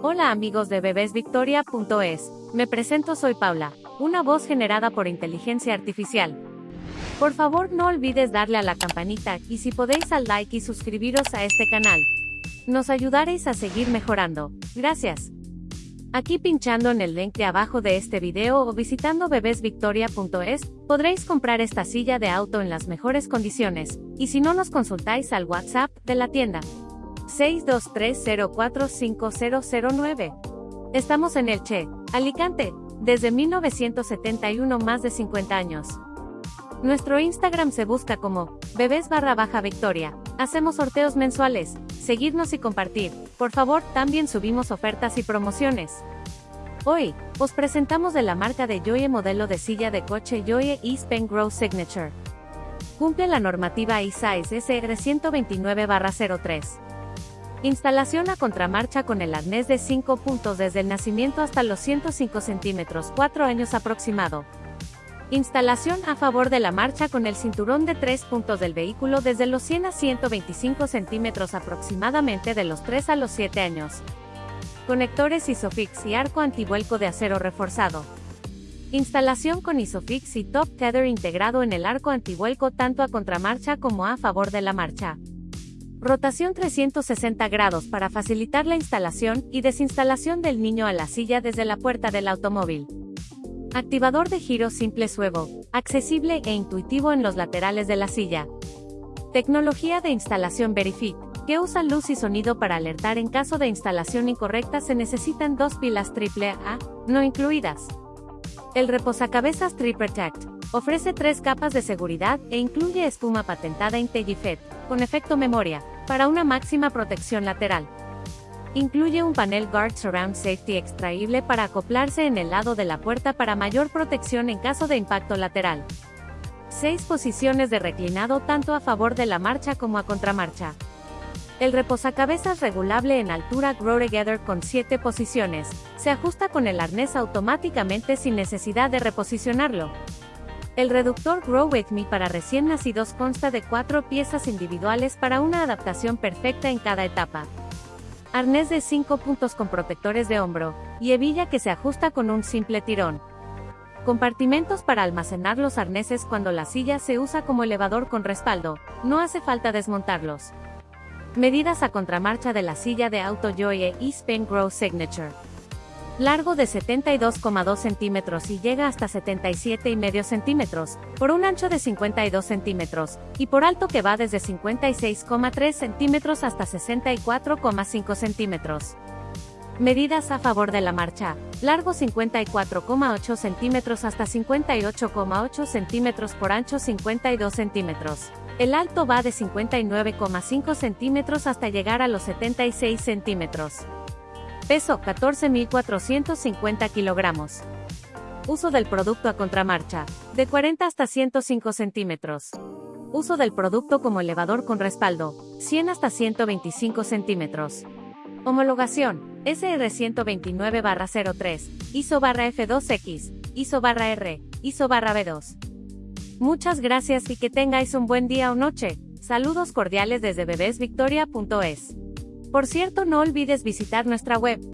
Hola amigos de bebesvictoria.es, me presento soy Paula, una voz generada por inteligencia artificial. Por favor no olvides darle a la campanita y si podéis al like y suscribiros a este canal. Nos ayudaréis a seguir mejorando. Gracias. Aquí pinchando en el link de abajo de este video o visitando bebesvictoria.es, podréis comprar esta silla de auto en las mejores condiciones, y si no nos consultáis al WhatsApp de la tienda. 623045009. Estamos en Elche, Alicante, desde 1971 más de 50 años. Nuestro Instagram se busca como bebés barra baja victoria. Hacemos sorteos mensuales, seguirnos y compartir. Por favor, también subimos ofertas y promociones. Hoy, os presentamos de la marca de Joye modelo de silla de coche Joye East Pen Grow Signature. Cumple la normativa E-Size SR 129-03. Instalación a contramarcha con el arnés de 5 puntos desde el nacimiento hasta los 105 centímetros, 4 años aproximado. Instalación a favor de la marcha con el cinturón de 3 puntos del vehículo desde los 100 a 125 centímetros aproximadamente de los 3 a los 7 años. Conectores Isofix y arco antivuelco de acero reforzado. Instalación con Isofix y Top Tether integrado en el arco antivuelco tanto a contramarcha como a favor de la marcha. Rotación 360 grados para facilitar la instalación y desinstalación del niño a la silla desde la puerta del automóvil. Activador de giro simple suevo, accesible e intuitivo en los laterales de la silla. Tecnología de instalación Verifit, que usa luz y sonido para alertar en caso de instalación incorrecta se necesitan dos pilas AAA, no incluidas. El reposacabezas Trip Protect, ofrece tres capas de seguridad e incluye espuma patentada IntelliFed, con efecto memoria, para una máxima protección lateral. Incluye un panel Guard Surround Safety extraíble para acoplarse en el lado de la puerta para mayor protección en caso de impacto lateral. 6 posiciones de reclinado tanto a favor de la marcha como a contramarcha. El reposacabezas regulable en altura Grow Together con 7 posiciones, se ajusta con el arnés automáticamente sin necesidad de reposicionarlo. El reductor Grow With Me para recién nacidos consta de 4 piezas individuales para una adaptación perfecta en cada etapa. Arnés de 5 puntos con protectores de hombro, y hebilla que se ajusta con un simple tirón. Compartimentos para almacenar los arneses cuando la silla se usa como elevador con respaldo, no hace falta desmontarlos. Medidas a contramarcha de la silla de auto Joye East Pen Grow Signature. Largo de 72,2 centímetros y llega hasta 77,5 centímetros, por un ancho de 52 centímetros, y por alto que va desde 56,3 centímetros hasta 64,5 centímetros. Medidas a favor de la marcha. Largo 54,8 centímetros hasta 58,8 centímetros por ancho 52 centímetros. El alto va de 59,5 centímetros hasta llegar a los 76 centímetros. Peso 14.450 kilogramos. Uso del producto a contramarcha, de 40 hasta 105 centímetros. Uso del producto como elevador con respaldo, 100 hasta 125 centímetros. Homologación, SR 129-03, ISO F2X, ISO R, ISO B2. Muchas gracias y que tengáis un buen día o noche. Saludos cordiales desde bebesvictoria.es. Por cierto, no olvides visitar nuestra web